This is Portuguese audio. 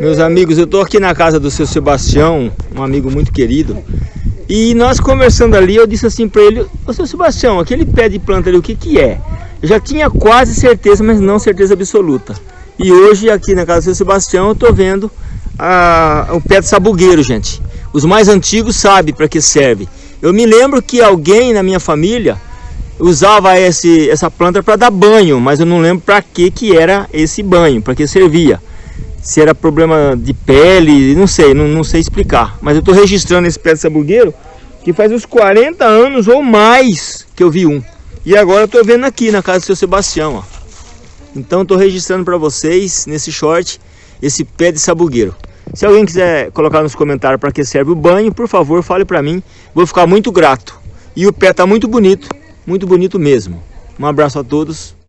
Meus amigos, eu estou aqui na casa do seu Sebastião, um amigo muito querido. E nós conversando ali, eu disse assim para ele, ô seu Sebastião, aquele pé de planta ali, o que que é? Eu já tinha quase certeza, mas não certeza absoluta. E hoje aqui na casa do seu Sebastião eu estou vendo a, o pé de sabugueiro, gente. Os mais antigos sabem para que serve. Eu me lembro que alguém na minha família usava esse, essa planta para dar banho, mas eu não lembro para que que era esse banho, para que servia se era problema de pele, não sei, não, não sei explicar. Mas eu estou registrando esse pé de sabugueiro que faz uns 40 anos ou mais que eu vi um. E agora eu estou vendo aqui na casa do seu Sebastião, ó. Então estou registrando para vocês, nesse short, esse pé de sabugueiro. Se alguém quiser colocar nos comentários para que serve o banho, por favor, fale para mim. Vou ficar muito grato. E o pé está muito bonito, muito bonito mesmo. Um abraço a todos.